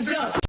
hands up.